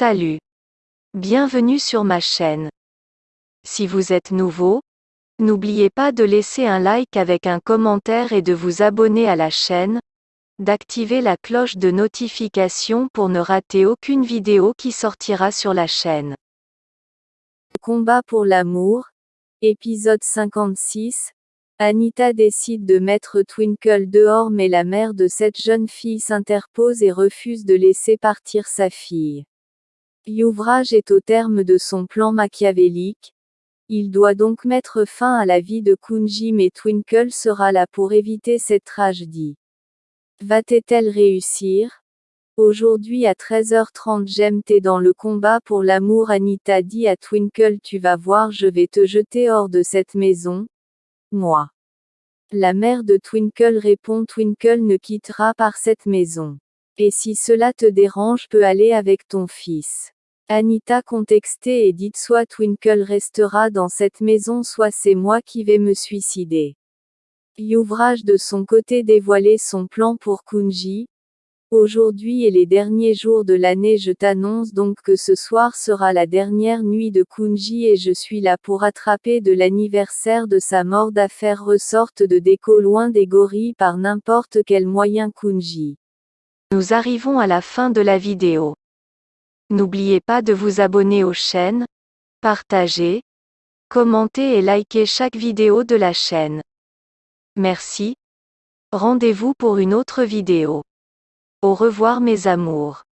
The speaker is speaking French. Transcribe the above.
Salut. Bienvenue sur ma chaîne. Si vous êtes nouveau, n'oubliez pas de laisser un like avec un commentaire et de vous abonner à la chaîne, d'activer la cloche de notification pour ne rater aucune vidéo qui sortira sur la chaîne. Combat pour l'amour, épisode 56. Anita décide de mettre Twinkle dehors mais la mère de cette jeune fille s'interpose et refuse de laisser partir sa fille. Youvrage est au terme de son plan machiavélique. Il doit donc mettre fin à la vie de Kunji mais Twinkle sera là pour éviter cette tragédie. Va-t-elle réussir? Aujourd'hui à 13h30 j'aime t'es dans le combat pour l'amour Anita dit à Twinkle tu vas voir je vais te jeter hors de cette maison. Moi. La mère de Twinkle répond Twinkle ne quittera par cette maison. Et si cela te dérange peux aller avec ton fils. Anita contextée et dit soit Twinkle restera dans cette maison soit c'est moi qui vais me suicider. Youvrage de son côté dévoilé son plan pour Kunji. Aujourd'hui et les derniers jours de l'année je t'annonce donc que ce soir sera la dernière nuit de Kunji et je suis là pour attraper de l'anniversaire de sa mort d'affaires ressorte de déco loin des gorilles par n'importe quel moyen Kunji. Nous arrivons à la fin de la vidéo. N'oubliez pas de vous abonner aux chaînes, partager, commenter et liker chaque vidéo de la chaîne. Merci. Rendez-vous pour une autre vidéo. Au revoir mes amours.